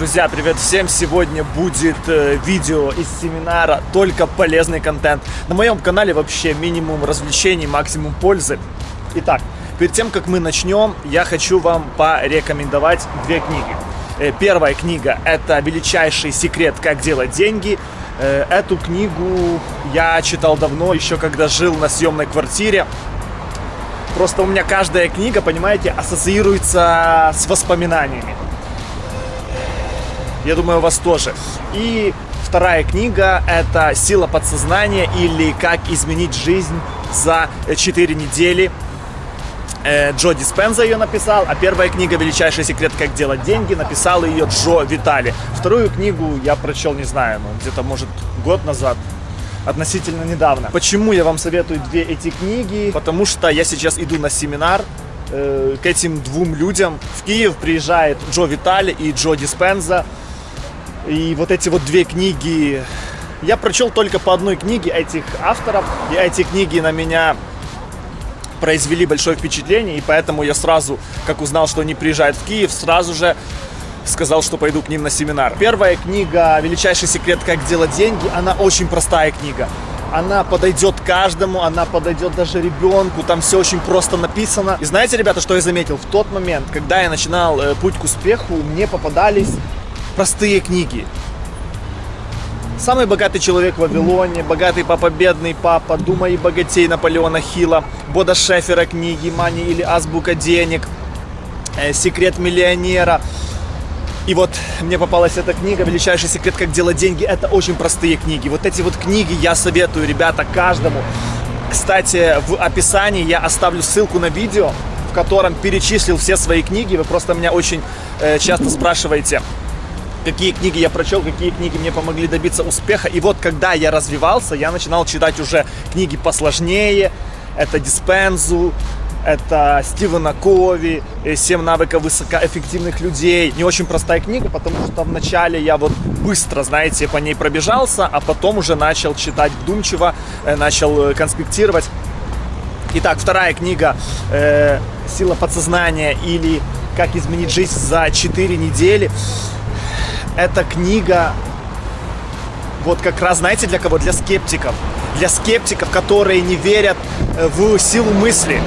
Друзья, привет всем! Сегодня будет э, видео из семинара, только полезный контент. На моем канале вообще минимум развлечений, максимум пользы. Итак, перед тем, как мы начнем, я хочу вам порекомендовать две книги. Э, первая книга – это «Величайший секрет, как делать деньги». Э, эту книгу я читал давно, еще когда жил на съемной квартире. Просто у меня каждая книга, понимаете, ассоциируется с воспоминаниями. Я думаю, у вас тоже. И вторая книга – это «Сила подсознания» или «Как изменить жизнь за 4 недели». Э, Джо Диспенза ее написал, а первая книга «Величайший секрет, как делать деньги» написал ее Джо Витали. Вторую книгу я прочел, не знаю, ну, где-то, может, год назад, относительно недавно. Почему я вам советую две эти книги? Потому что я сейчас иду на семинар э, к этим двум людям. В Киев приезжает Джо Витали и Джо Диспенза. И вот эти вот две книги, я прочел только по одной книге этих авторов, и эти книги на меня произвели большое впечатление, и поэтому я сразу, как узнал, что они приезжают в Киев, сразу же сказал, что пойду к ним на семинар. Первая книга «Величайший секрет, как делать деньги», она очень простая книга. Она подойдет каждому, она подойдет даже ребенку, там все очень просто написано. И знаете, ребята, что я заметил? В тот момент, когда я начинал э, путь к успеху, мне попадались простые книги. Самый богатый человек в Вавилоне, богатый папа, бедный папа, Думай и богатей Наполеона Хила, Бода Шефера книги, Мани или Азбука денег, э, Секрет миллионера. И вот мне попалась эта книга «Величайший секрет, как делать деньги». Это очень простые книги. Вот эти вот книги я советую, ребята, каждому. Кстати, в описании я оставлю ссылку на видео, в котором перечислил все свои книги. Вы просто меня очень э, часто спрашиваете, какие книги я прочел, какие книги мне помогли добиться успеха. И вот когда я развивался, я начинал читать уже книги посложнее. Это Диспензу, это Стивена Кови, «Семь навыков высокоэффективных людей». Не очень простая книга, потому что вначале я вот быстро, знаете, по ней пробежался, а потом уже начал читать вдумчиво, э, начал э, конспектировать. Итак, вторая книга э, «Сила подсознания» или «Как изменить жизнь за 4 недели» эта книга вот как раз, знаете, для кого? Для скептиков. Для скептиков, которые не верят э, в силу мысли.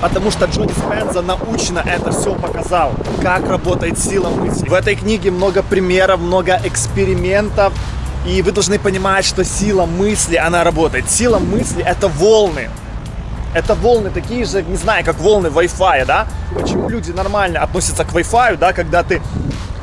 Потому что Джо Диспенза научно это все показал, как работает сила мысли. В этой книге много примеров, много экспериментов. И вы должны понимать, что сила мысли, она работает. Сила мысли – это волны. Это волны такие же, не знаю, как волны Wi-Fi, да? Почему люди нормально относятся к Wi-Fi, да, когда ты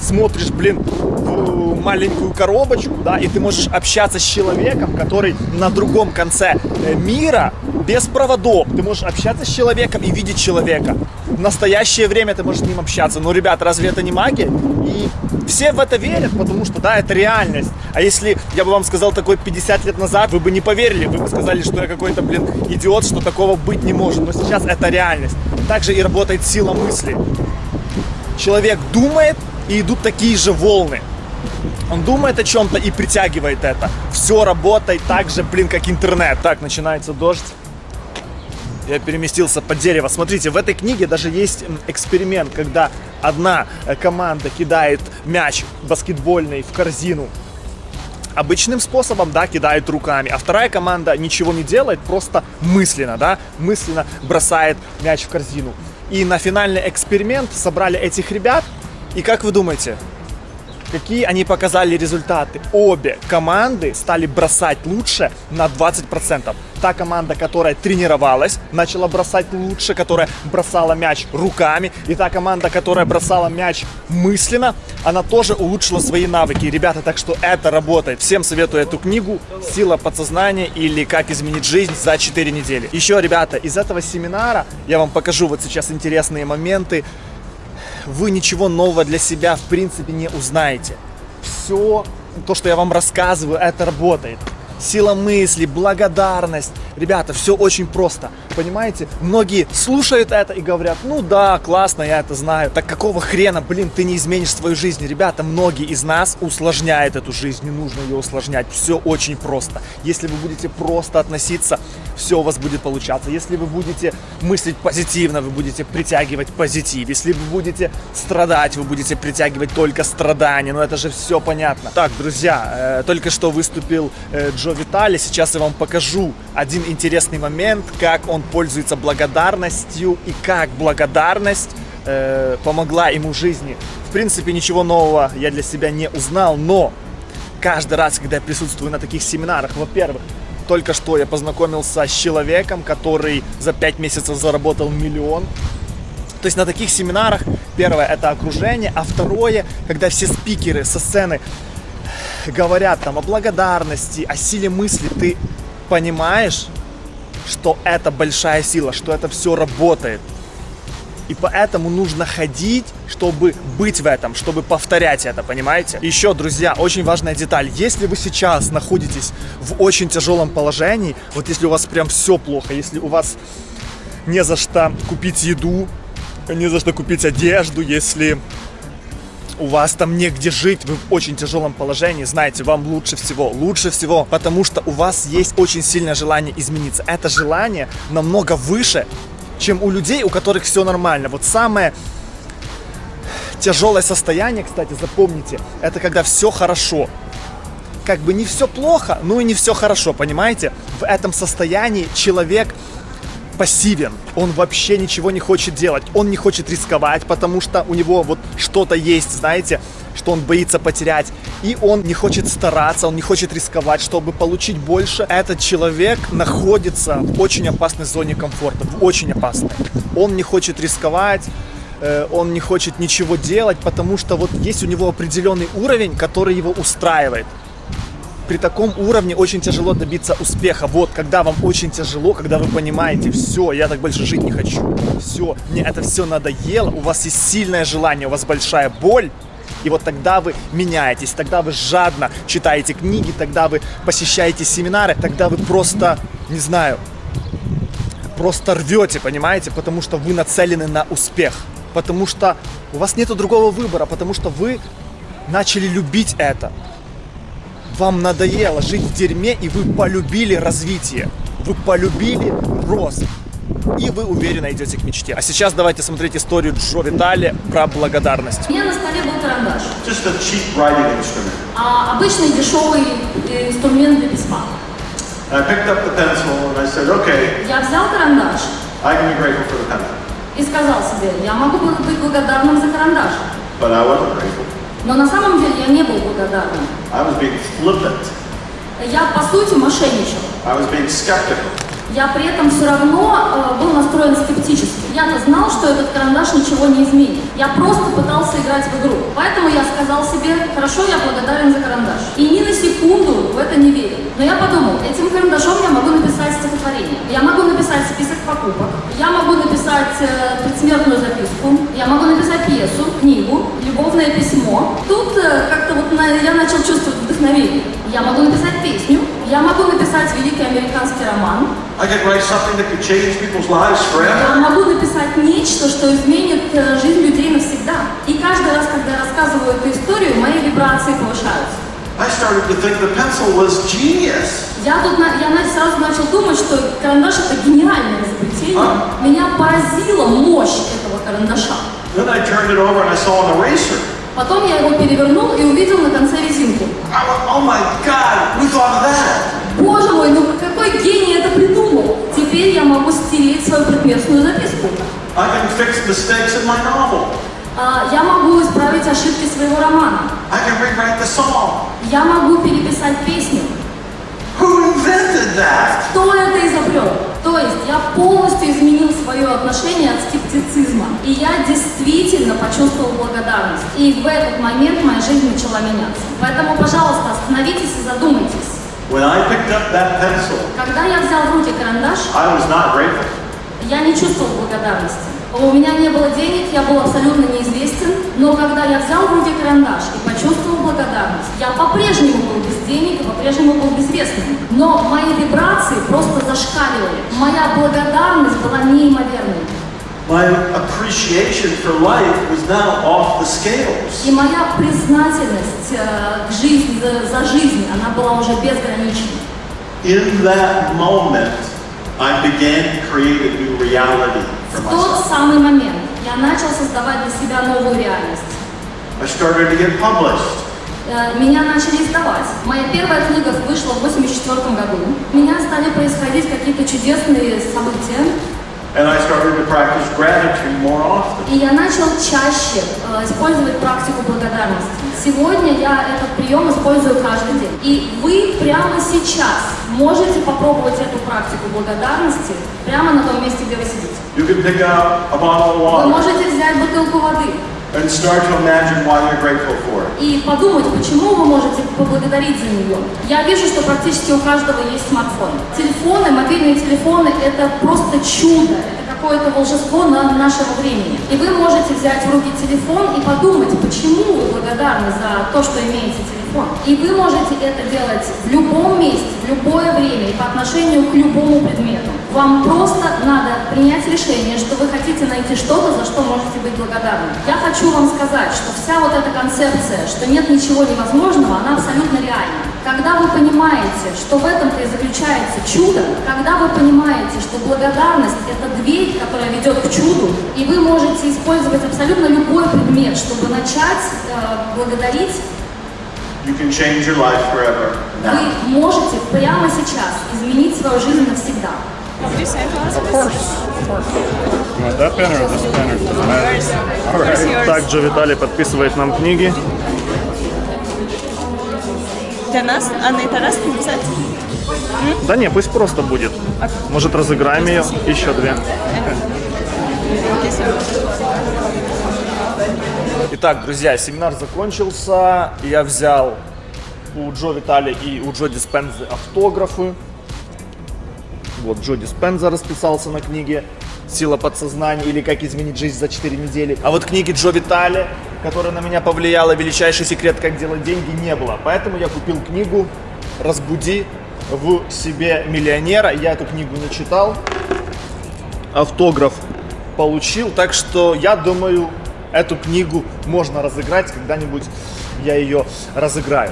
смотришь, блин, в маленькую коробочку, да, и ты можешь общаться с человеком, который на другом конце э, мира без проводов. Ты можешь общаться с человеком и видеть человека. В настоящее время ты можешь с ним общаться. Но, ребят, разве это не магия? И все в это верят, потому что, да, это реальность. А если я бы вам сказал такое 50 лет назад, вы бы не поверили, вы бы сказали, что я какой-то, блин, идиот, что такого быть не может. Но сейчас это реальность. Также и работает сила мысли. Человек думает, и идут такие же волны. Он думает о чем-то и притягивает это. Все работает так же, блин, как интернет. Так, начинается дождь. Я переместился под дерево. Смотрите, в этой книге даже есть эксперимент, когда одна э, команда кидает мяч баскетбольный в корзину обычным способом, да, кидает руками, а вторая команда ничего не делает, просто мысленно, да, мысленно бросает мяч в корзину. И на финальный эксперимент собрали этих ребят, и как вы думаете, какие они показали результаты? Обе команды стали бросать лучше на 20%. Та команда, которая тренировалась, начала бросать лучше, которая бросала мяч руками. И та команда, которая бросала мяч мысленно, она тоже улучшила свои навыки. Ребята, так что это работает. Всем советую эту книгу «Сила подсознания» или «Как изменить жизнь за 4 недели». Еще, ребята, из этого семинара я вам покажу вот сейчас интересные моменты вы ничего нового для себя в принципе не узнаете. Все то, что я вам рассказываю, это работает. Сила мысли, благодарность. Ребята, все очень просто. Понимаете? Многие слушают это и говорят, ну да, классно, я это знаю. Так какого хрена, блин, ты не изменишь свою жизнь? Ребята, многие из нас усложняют эту жизнь, не нужно ее усложнять. Все очень просто. Если вы будете просто относиться, все у вас будет получаться. Если вы будете мыслить позитивно, вы будете притягивать позитив. Если вы будете страдать, вы будете притягивать только страдания. Ну это же все понятно. Так, друзья, э, только что выступил э, Джо Витали. Сейчас я вам покажу один интересный момент, как он пользуется благодарностью и как благодарность э, помогла ему в жизни. В принципе, ничего нового я для себя не узнал, но каждый раз, когда я присутствую на таких семинарах, во-первых, только что я познакомился с человеком, который за 5 месяцев заработал миллион. То есть на таких семинарах, первое, это окружение, а второе, когда все спикеры со сцены говорят там о благодарности, о силе мысли, ты понимаешь, что это большая сила, что это все работает. И поэтому нужно ходить, чтобы быть в этом, чтобы повторять это, понимаете? Еще, друзья, очень важная деталь. Если вы сейчас находитесь в очень тяжелом положении, вот если у вас прям все плохо, если у вас не за что купить еду, не за что купить одежду, если у вас там негде жить, вы в очень тяжелом положении, знаете, вам лучше всего, лучше всего, потому что у вас есть очень сильное желание измениться. Это желание намного выше, чем у людей, у которых все нормально. Вот самое тяжелое состояние, кстати, запомните, это когда все хорошо. Как бы не все плохо, но и не все хорошо, понимаете? В этом состоянии человек пассивен, он вообще ничего не хочет делать, он не хочет рисковать, потому что у него вот что-то есть, знаете, что он боится потерять, и он не хочет стараться, он не хочет рисковать, чтобы получить больше. Этот человек находится в очень опасной зоне комфорта, в очень опасной. Он не хочет рисковать, э, он не хочет ничего делать, потому что вот есть у него определенный уровень, который его устраивает при таком уровне очень тяжело добиться успеха. Вот, когда вам очень тяжело, когда вы понимаете, все, я так больше жить не хочу, все, мне это все надоело, у вас есть сильное желание, у вас большая боль, и вот тогда вы меняетесь, тогда вы жадно читаете книги, тогда вы посещаете семинары, тогда вы просто, не знаю, просто рвете, понимаете, потому что вы нацелены на успех, потому что у вас нет другого выбора, потому что вы начали любить это вам надоело жить в дерьме, и вы полюбили развитие, вы полюбили рост, и вы уверенно идете к мечте. А сейчас давайте смотреть историю Джо Витали про благодарность. У меня на столе был карандаш. Just a cheap writing instrument. А обычный дешевый э, инструмент для письма. I picked up the pencil and I said, okay, Я взял карандаш I can be grateful for the pencil. и сказал себе, я могу быть благодарным за карандаш. But I wasn't grateful. Но на самом деле я не был благодарным. I was being flippant. Я, по сути, мошенничал. I was being skeptical. Я при этом все равно э, был настроен скептически. Я знал, что этот карандаш ничего не изменит. Я просто пытался играть в игру. Поэтому я сказал себе, хорошо, я благодарен за карандаш. И ни на секунду в это не верил. Но я подумал, этим карандашом я могу написать стихотворение. Я могу написать список покупок. Я могу написать э, предсмертную записку. Я могу написать пьесу, книгу, любовное письмо. Тут э, как-то вот на- я начал чувствовать вдохновение. Я могу написать песню. Я могу написать великий американский роман. I could write something that could change people's lives forever. Я могу написать нечто, что изменит э, жизнь людей навсегда. И каждый раз, когда я рассказываю эту историю, мои вибрации повышаются. I started to think the pencil was genius. Я тут я сразу начал думать, что карандаш это гениальное изобретение. А. Меня поразила мощь этого карандаша. Then I turned it over and I saw an eraser. Потом я его перевернул и увидел на конце резинку. Oh my God, we of that. Боже мой, ну какой гений это придумал! Теперь я могу стереть свою предместную записку. I can fix mistakes in my novel. А, я могу исправить ошибки своего романа. I can rewrite the song. Я могу переписать песню. Who invented that? Кто это изобрел? То есть я полностью изменил свое отношение от скептицизма. И я действительно почувствовал благодарность. И в этот момент моя жизнь начала меняться. Поэтому, пожалуйста, остановитесь и задумайтесь. When I picked up that pencil, Когда я взял в руки карандаш, I was not grateful. Я не чувствовал благодарности. У меня не было денег, я был абсолютно неизвестен, но когда я взял в руки карандаш и почувствовал благодарность, я по-прежнему был без денег и по-прежнему был безвестным. Но мои вибрации просто зашкаливали. Моя благодарность была неимоверной. My appreciation for life was now off the scales. И моя признательность э, к жизни, за, за жизнь, она была уже безграничной. In that moment, I began to create a new reality for В тот myself. самый момент я начал создавать для себя новую реальность. I started to get published. Э, Меня начали издавать. Моя первая книга вышла в 84 году. У меня стали происходить какие-то чудесные события. And I started to practice gratitude more often. И я начал чаще э, использовать практику благодарности. Сегодня я этот прием использую каждый день. И вы прямо сейчас можете попробовать эту практику благодарности прямо на том месте, где вы сидите. You can pick up a bottle of Вы water можете взять бутылку воды and start to imagine why you're grateful for it. и подумать, почему вы можете поблагодарить за нее. Я вижу, что практически у каждого есть смартфон. Телефоны, мобильные телефоны – это просто чудо, это какое-то волшебство на нашего времени. И вы можете взять в руки телефон и подумать, почему вы благодарны за то, что имеете телефон. И вы можете это делать в любом месте, в любое время и по отношению к любому предмету. Вам просто надо принять решение, что вы хотите найти что-то, за что можете быть благодарны. Я хочу вам сказать, что вся вот эта концепция, что нет ничего невозможного, она абсолютно реальна. Когда вы понимаете, что в этом-то и заключается чудо, когда вы понимаете, что благодарность – это дверь, которая ведет к чуду, и вы можете использовать абсолютно любой предмет, чтобы начать э, благодарить, You can change your life forever now. вы можете прямо сейчас изменить свою жизнь навсегда. Of course, of course. You want that pen or this pen or doesn't matter? All Where's right. yours? Также Виталий подписывает нам книги. Для нас, Анна и Тарас написать? Да не, пусть просто будет. Может разыграем ее, еще две. Итак, друзья, семинар закончился. Я взял у Джо Витали и у Джо Диспензы автографы. Вот Джо Диспенза расписался на книге «Сила подсознания» или «Как изменить жизнь за 4 недели». А вот книги Джо Витали, которая на меня повлияла, «Величайший секрет, как делать деньги» не было. Поэтому я купил книгу «Разбуди в себе миллионера». Я эту книгу не читал. Автограф получил. Так что я думаю, эту книгу можно разыграть. Когда-нибудь я ее разыграю.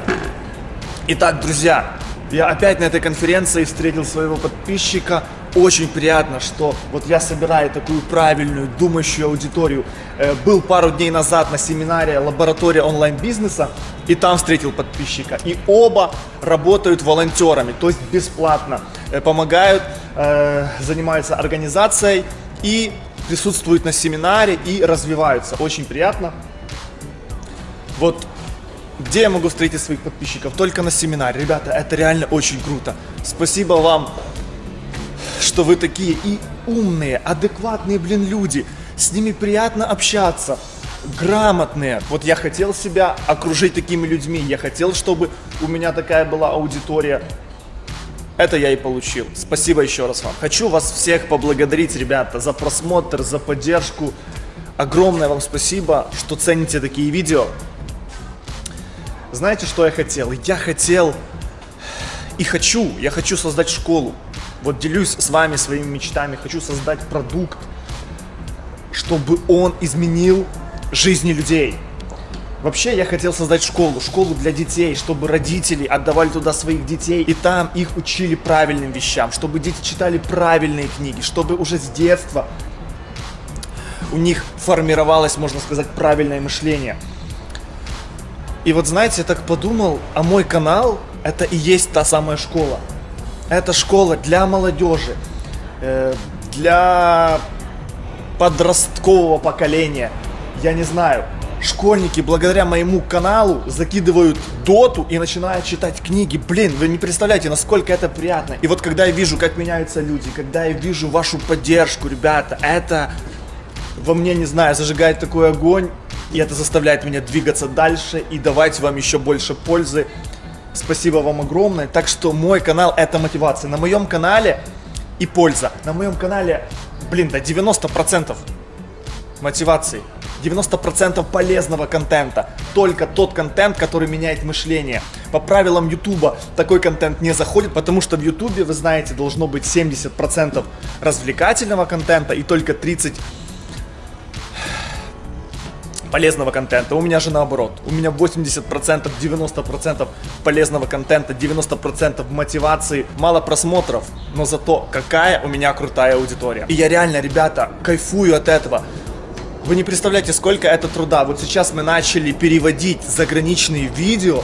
Итак, друзья, я опять на этой конференции встретил своего подписчика. Очень приятно, что вот я собираю такую правильную, думающую аудиторию. Э, Был пару дней назад на семинаре «Лаборатория онлайн-бизнеса» и там встретил подписчика. И оба работают волонтерами, то есть бесплатно. Э, Помогают, э, занимаются организацией и присутствуют на семинаре и развиваются. Очень приятно. Вот где я могу встретить своих подписчиков? Только на семинаре. Ребята, это реально очень круто. Спасибо вам, что вы такие и умные, адекватные, блин, люди. С ними приятно общаться. Грамотные. Вот я хотел себя окружить такими людьми. Я хотел, чтобы у меня такая была аудитория. Это я и получил. Спасибо еще раз вам. Хочу вас всех поблагодарить, ребята, за просмотр, за поддержку. Огромное вам спасибо, что цените такие видео. Знаете, что я хотел? Я хотел и хочу, я хочу создать школу. Вот делюсь с вами своими мечтами, хочу создать продукт, чтобы он изменил жизни людей. Вообще я хотел создать школу, школу для детей, чтобы родители отдавали туда своих детей, и там их учили правильным вещам, чтобы дети читали правильные книги, чтобы уже с детства у них формировалось, можно сказать, правильное мышление. И вот знаете, я так подумал, а мой канал это и есть та самая школа. Это школа для молодежи, э, для подросткового поколения. Я не знаю. Школьники благодаря моему каналу закидывают доту и начинают читать книги. Блин, вы не представляете, насколько это приятно. И вот когда я вижу, как меняются люди, когда я вижу вашу поддержку, ребята, это во мне, не знаю, зажигает такой огонь, и это заставляет меня двигаться дальше и давать вам еще больше пользы. Спасибо вам огромное. Так что мой канал это мотивация. На моем канале и польза. На моем канале блин, до 90% мотивации. 90% полезного контента. Только тот контент, который меняет мышление. По правилам Ютуба такой контент не заходит, потому что в Ютубе, вы знаете, должно быть 70% развлекательного контента и только 30% полезного контента. У меня же наоборот. У меня 80%, 90% полезного контента, 90% мотивации, мало просмотров, но зато какая у меня крутая аудитория. И я реально, ребята, кайфую от этого. Вы не представляете, сколько это труда. Вот сейчас мы начали переводить заграничные видео,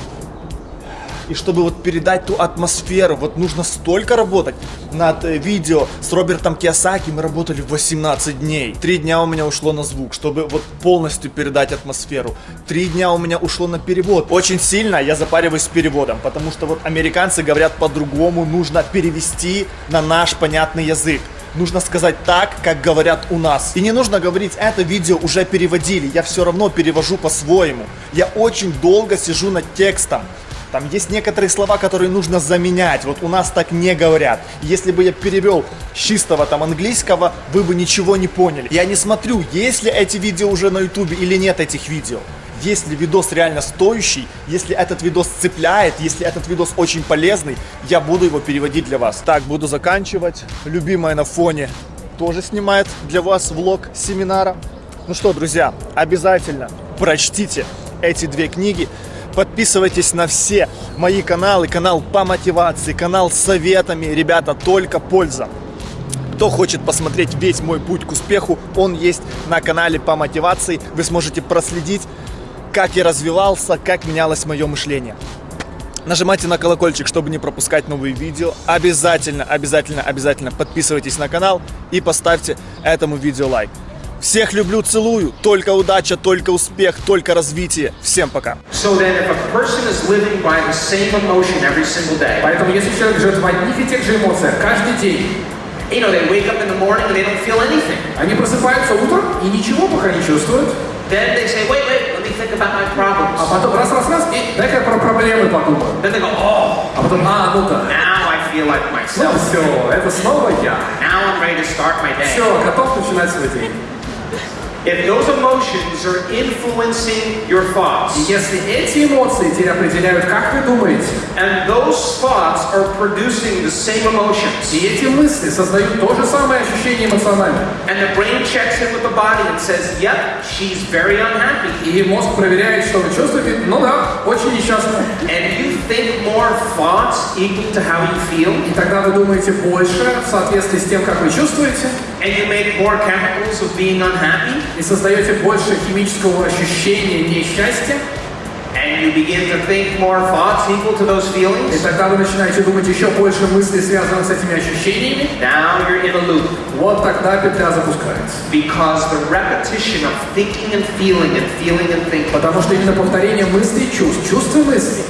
и чтобы вот передать ту атмосферу, вот нужно столько работать. Над э, видео с Робертом Киосаки мы работали 18 дней. Три дня у меня ушло на звук, чтобы вот полностью передать атмосферу. Три дня у меня ушло на перевод. Очень сильно я запариваюсь с переводом, потому что вот американцы говорят по-другому, нужно перевести на наш понятный язык. Нужно сказать так, как говорят у нас. И не нужно говорить, это видео уже переводили, я все равно перевожу по-своему. Я очень долго сижу над текстом. Там есть некоторые слова, которые нужно заменять. Вот у нас так не говорят. Если бы я перевел чистого там английского, вы бы ничего не поняли. Я не смотрю, есть ли эти видео уже на ютубе или нет этих видео. Если видос реально стоящий, если этот видос цепляет, если этот видос очень полезный, я буду его переводить для вас. Так, буду заканчивать. Любимая на фоне тоже снимает для вас влог семинара. Ну что, друзья, обязательно прочтите эти две книги. Подписывайтесь на все мои каналы, канал по мотивации, канал с советами. Ребята, только польза. Кто хочет посмотреть весь мой путь к успеху, он есть на канале по мотивации. Вы сможете проследить, как я развивался, как менялось мое мышление. Нажимайте на колокольчик, чтобы не пропускать новые видео. Обязательно, обязательно, обязательно подписывайтесь на канал и поставьте этому видео лайк. Всех люблю, целую. Только удача, только успех, только развитие. Всем пока. So then, if a person is living by the same emotion every single day, Поэтому если человек живет в одних и тех же эмоциях каждый день, you know, they wake up in the morning and they don't feel anything. они просыпаются утром и ничего пока не чувствуют, Then they say, wait, wait, think about my problems. а потом раз-раз-раз, и дай-ка про проблемы подумаю. Then they go, oh, А потом, а, ну-ка, now I feel like ну myself. все, это снова я. Now I'm ready to start my day. Все, готов начинать свой день. If those emotions are influencing your И thoughts, если эти эмоции теперь определяют, как вы думаете, and those thoughts are producing the same emotions, и эти мысли создают то же самое ощущение эмоциональное, and the brain checks in with the body and says, yep, she's very unhappy, и мозг проверяет, что вы чувствуете, ну да, очень несчастно. and you think more thoughts equal to how you feel, И тогда вы думаете больше в соответствии с тем, как вы чувствуете, and you make more chemicals of being unhappy, И создаете больше химического ощущения несчастья, and you begin to think more thoughts equal to those И feelings, тогда вы начинаете думать еще больше мыслей, связанных с этими ощущениями. now you're in a loop. Вот тогда петля запускается. Because the repetition of thinking and feeling and feeling and thinking Потому что именно повторение мыслей и чувств, чувств и мыслей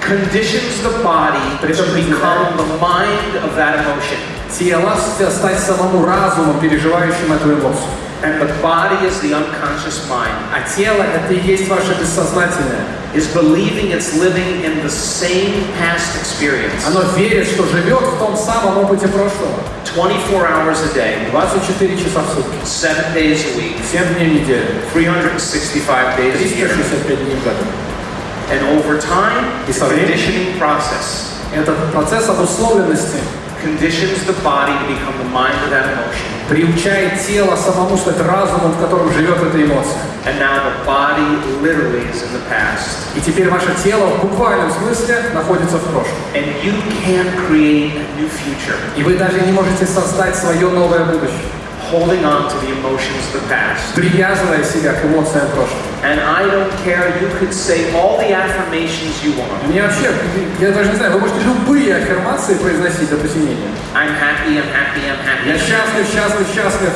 conditions the body to become the mind of that emotion. тело ст- стать самому разумом, переживающим эту эмоцию. And the body is the unconscious mind, А тело — это и есть ваше бессознательное. is believing it's living in the same past experience. Оно верит, что живет в том самом опыте прошлого. 24 hours a day, 24 часа в сутки, 7 days a week, 7 дней в неделю, 365 days a year. 365 дней в году. And over time, И the со временем conditioning process Этот процесс обусловленности conditions the body to become the mind of that emotion. Приучает тело самому стать разумом, в котором живет эта эмоция. And now the body literally is in the past. И теперь ваше тело в буквальном смысле находится в прошлом. And you can't create a new future И вы даже не можете создать свое новое будущее, holding on to the emotions of the past. привязывая себя к эмоциям прошлого. And I don't care, you could say all the affirmations you want. Мне вообще, я даже не знаю, вы можете любые аффирмации произносить до посинения. I'm happy, I'm happy, I'm Я happy. счастлив, счастлив, счастлив.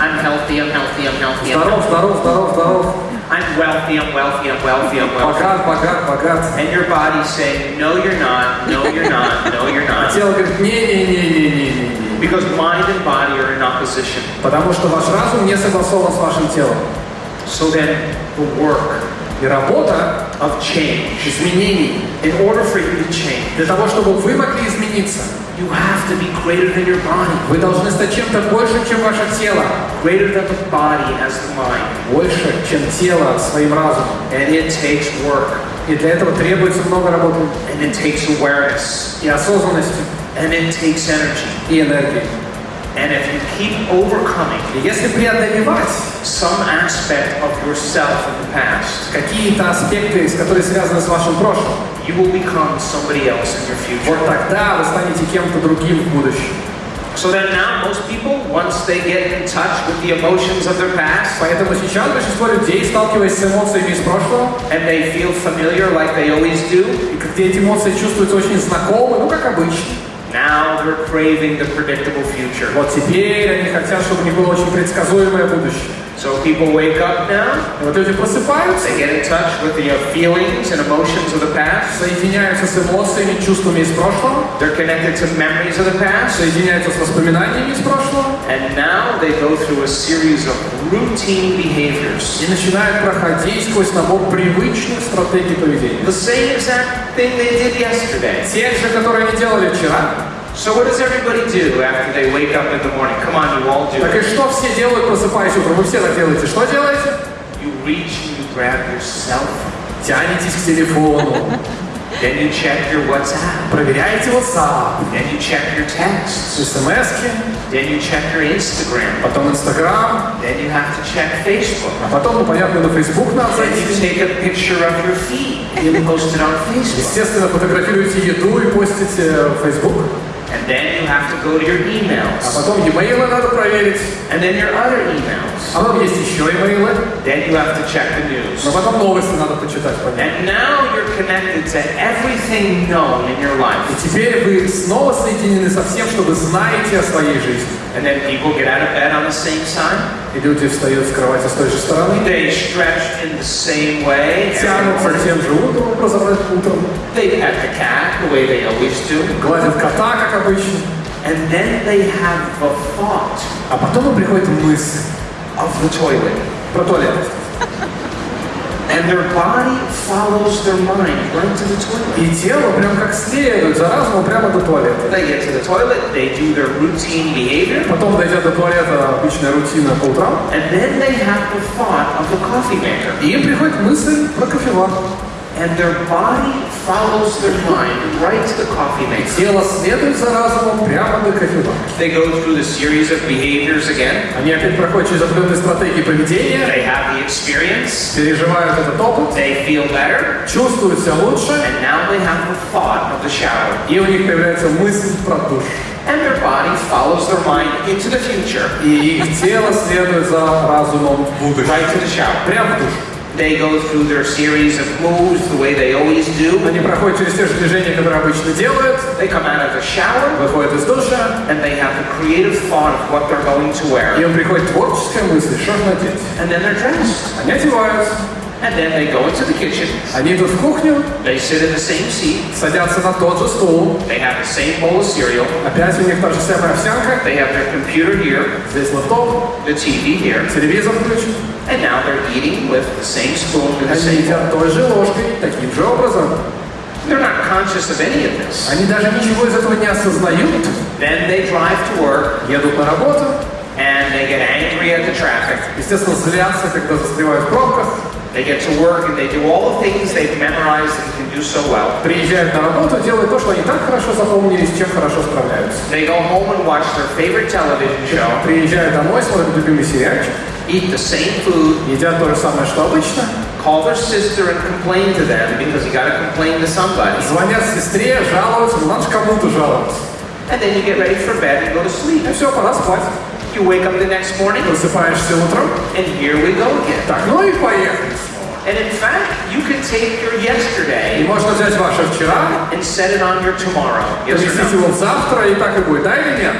I'm healthy, I'm healthy, I'm healthy. Здоров, здоров, здоров, здоров. I'm wealthy, I'm wealthy, I'm wealthy, I'm wealthy. Богат, богат, богат. And your body's saying, no, you're not, no, you're not, no, you're А not. тело говорит, не-не-не-не-не-не. Because mind and body are in opposition. Потому что ваш разум не согласован с вашим телом. So then, the work И работа of change, изменений in order for you to change, для того, чтобы вы могли измениться, You have to be greater than your body, Вы должны стать чем-то большим, чем ваше тело. greater than the body as the mind. Больше, чем тело своим разумом. And it takes work, И для этого требуется много работы and it takes awareness, и осознанности, and it takes energy. и энергии. And if you keep overcoming если преодолевать some aspect of yourself in the past, какие-то аспекты, которые связаны с вашим прошлым, you will become somebody else in your future. вот тогда вы станете кем-то другим в будущем. So that now most people, once they get in touch with the emotions of their past, Поэтому сейчас большинство людей, сталкиваясь с эмоциями из прошлого, and they feel familiar like they always do, и когда эти эмоции чувствуются очень знакомы, ну как обычно, now they're craving the predictable future. вот теперь они хотят, чтобы у них было очень предсказуемое будущее. So people wake up now, И вот люди просыпаются, they get in touch with the uh, feelings and emotions of the past, соединяются с эмоциями, чувствами из прошлого, they're connected to memories of the past, соединяются с воспоминаниями из прошлого and now they go through a series of routine behaviors. и начинают проходить сквозь набор привычных стратегий поведения. The same exact thing they did yesterday. Те же, которые они делали вчера. So what does everybody do after they wake up in the morning? Come on, you all do Так и что все делают, просыпаясь утром? Вы все так делаете. Что делаете? You reach and you grab your cell phone. Тянетесь к телефону, Then you check your WhatsApp. проверяете WhatsApp, Then you check your texts. смс Then you check your Instagram. потом Инстаграм, Then you have to check Facebook. а потом, ну, понятно, на Facebook надо Then you зайти. take a picture of your feet and post it on Facebook. Естественно, фотографируете еду и постите в Facebook. And then you have to go to your А emails. потом e-mail надо проверить. And then your other emails. А потом есть еще имейлы. Then you have to check the news. Но потом новости надо почитать, понятно. And now you're connected to everything known in your И life. теперь вы снова соединены со всем, что вы знаете о своей жизни. And then people get out of bed on the same side. И люди встают с кровати с той же стороны, They stretch in the same way. every тянутся morning. тем же утром, образом утром, They pet the cat the way they always do. гладят кота, как обычно. And then they have the thought А потом им приходит мысль of the toilet. про туалет. And their body follows their mind right to the toilet. И тело прям как следует за разумом прямо до туалета. They get to the toilet, they do their routine behavior, Потом, дойдя до туалета, обычная рутина по утрам, and then they have the thought of the coffee maker. и им приходит мысль про кофевар. And their body follows their mind right to the coffee maker. Тело следует за разумом прямо до кофевара. They go through the series of behaviors again. Они опять проходят через определенные стратегии поведения, They have the experience, переживают этот опыт, they feel better, чувствуют себя лучше, and now they have the thought of the shower. и у них появляется мысль про душ. And their body follows their mind into the future, И их тело следует за разумом в будущее. right to the shower. Прямо в душ. They go through their series of moves the way they always do. Они проходят через те же движения, которые обычно делают, They come out of the shower, выходят из душа, and they have the creative thought of what they're going to и wear. им приходит творческая мысль, что же надеть. And then they're dressed. Они одеваются, And then they go into the kitchen. они идут в кухню, They sit in the same seat. садятся на тот же стул, They have the same bowl of cereal. опять у них та же самая овсянка, They have their computer here, здесь лаптоп, the TV here, телевизор включен, and now they're eating with the same spoon and the они same bowl. едят той же ложкой, таким же образом. They're not conscious of any of this. Они даже ничего из этого не осознают, Then they drive to work едут на работу, and they get angry at the traffic. естественно, злятся, когда застревают в пробках, They get to work and they do all the things they've memorized and can do so well. приезжают на работу, делают то, что они так хорошо запомнили, с чем хорошо справляются. They go home and watch their favorite television show, Приезжают домой, смотрят любимый сериальчик, eat the same food, едят то же самое, что обычно, call their sister and complain to them because you gotta complain to somebody. звонят сестре, жалуются, ну надо же кому-то жаловаться. And then you get ready for bed and go to sleep. И все, пора спать. You wake up the next morning Просыпаешься утром, and here we go again. так, ну и поехали. And in fact, you can take your И yesterday можно взять ваше вчера, and set it on your tomorrow. Yes or поместить no? его в завтра, и так и будет, да или нет?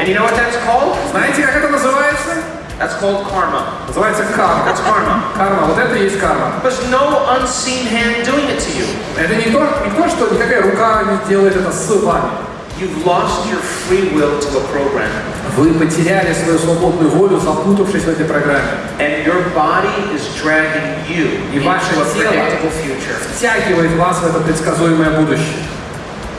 And you know what that's called? Знаете, как это называется? That's called karma. Называется карма. That's karma. Карма, вот это и есть карма. There's no unseen hand doing it to you. Это не то, не то, что никакая рука не делает это с вами. You've lost your free will to a program. Вы потеряли свою свободную волю, запутавшись в этой программе. And your body is dragging you И into ваше a тело predictable future. втягивает вас в это предсказуемое будущее.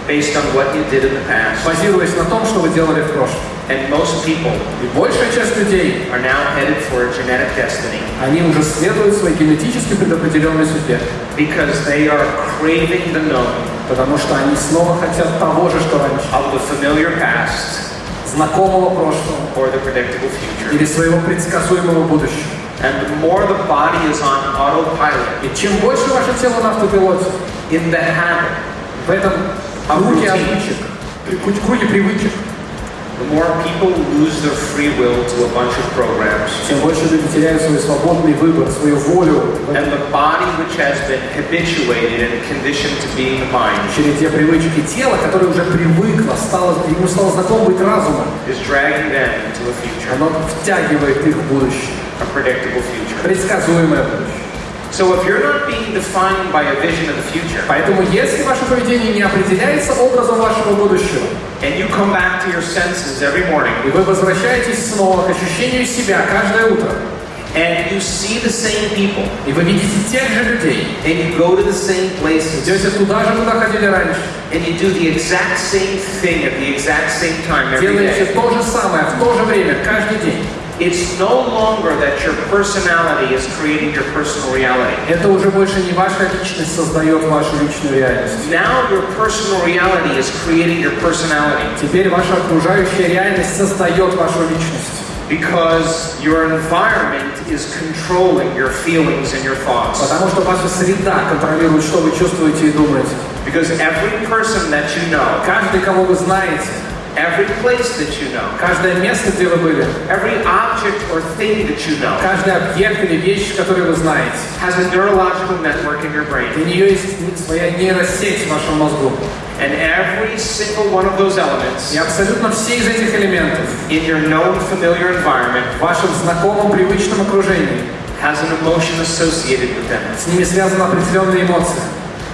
based on what you did in the past. базируясь на том, что вы делали в прошлом. And most people И большая часть людей, are now headed for a genetic destiny они уже следуют своей генетически предопределенной судьбе, because they are craving the known потому что они снова хотят того же, что раньше. of the familiar past Знакомого прошлого or the predictable future. или своего предсказуемого будущего. And the more the body is on autopilot, И чем больше ваше тело на автопилоте, in the habit, в этом круге обычек, при- круге привычек, the more people lose their free will to a bunch of programs. тем больше люди теряют свой свободный выбор, свою волю в And the body, which has been habituated and conditioned to being the mind, череде привычек. И тело, которое уже привыкло, стало, ему стало знаком быть разумом, is dragging them into a future, оно втягивает их в будущее, a predictable future. предсказуемое будущее. So if you're not being defined by a vision of the future, Поэтому, если ваше поведение не определяется образом вашего будущего, and you come back to your senses every morning, и вы возвращаетесь снова к ощущению себя каждое утро, and you see the same people, и вы видите тех же людей, and you go to the same places, идете туда же, куда ходили раньше, and you do the exact same thing at the exact same time every делаете day, то же самое в то же время, каждый день, it's no longer that your personality is creating your personal reality. это уже больше не ваша личность создает вашу личную реальность. Now your personal reality is creating your personality Теперь ваша окружающая реальность создает вашу личность. because your environment is controlling your feelings and your thoughts. Потому что ваша среда контролирует, что вы чувствуете и думаете. Because every person that you know, Каждый, кого вы знаете, every place that you know, каждое место, где вы были, every object or thing that you know каждый объект или вещь, который вы знаете, has a neurological network in your у brain. нее есть своя нейросеть в вашем мозгу. And every single one of those elements И абсолютно все из этих элементов in your known familiar environment в вашем знакомом, привычном окружении, has an emotion associated with them. с ними связаны определенные эмоции.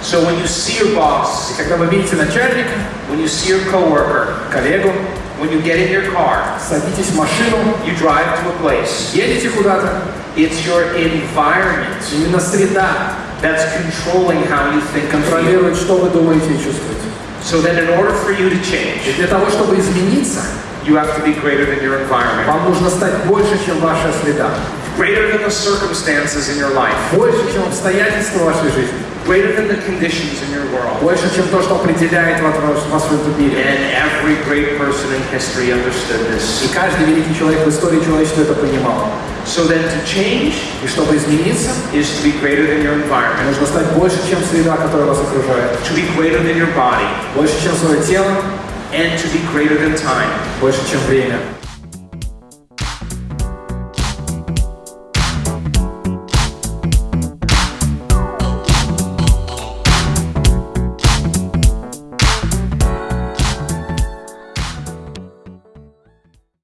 So when you see your boss, И когда вы видите начальника, when you see your coworker, коллегу, when you get in your car, садитесь в машину, you drive to a place, едете куда-то, it's your environment именно среда that's controlling how you think and feel. контролирует, что вы думаете и чувствуете. So then in order for you to И change, для того, чтобы измениться, you have to be greater than your environment, вам нужно стать больше, чем ваша среда. greater than the circumstances in your life, Больше, чем обстоятельства вашей жизни. Greater than the conditions in your world. Больше, чем то, что определяет вас, вас в этом мире. And every great person in history understood И this. каждый великий человек в истории человечества это понимал. So then to change И чтобы измениться, is to be greater than your environment, нужно стать больше, чем среда, которая вас окружает. to be greater than your body, Больше, чем свое тело, and to be greater than time. больше, чем время.